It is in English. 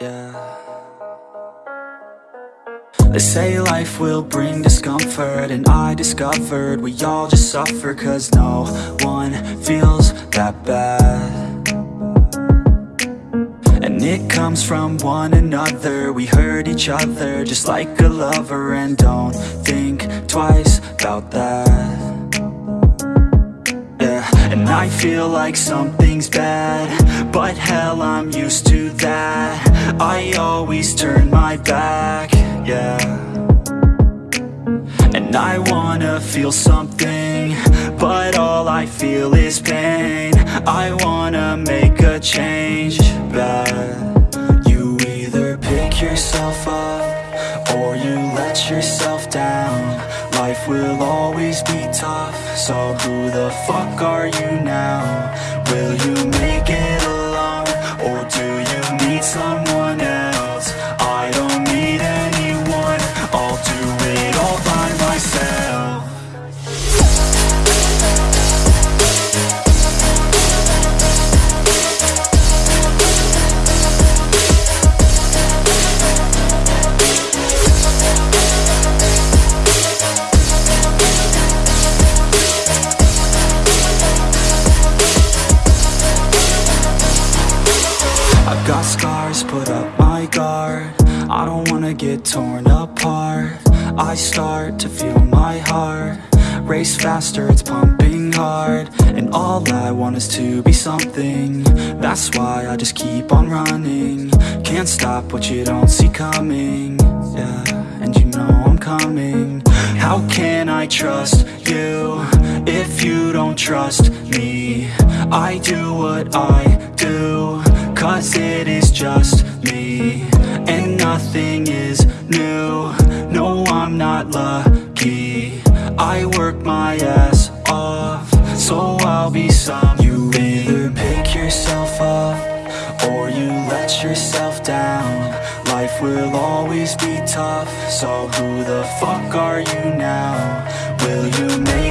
They say life will bring discomfort And I discovered we all just suffer Cause no one feels that bad. And it comes from one another We hurt each other just like a lover And don't think twice about that I feel like something's bad But hell, I'm used to that. I always turn my back, yeah. And I wanna feel something But all I feel is pain. I wanna make a change, bad You either pick yourself up Or you let yourself down Life will always be tough So who the fuck are you now? Will you make it alone? Or do you need someone I've got scars, put up my guard. I don't wanna get torn apart. I start to feel my heart Race faster, it's pumping hard. And all I want is to be something. That's why I just keep on running. Can't stop what you don't see coming. Yeah, and you know I'm coming. How can I trust you If you don't trust me? I do what I do Cause it is just me And nothing is new. No, I'm not lucky. I work my ass off So I'll be some. You either pick yourself up Or you let yourself down. Life will always be tough So who the fuck are you now? Will you make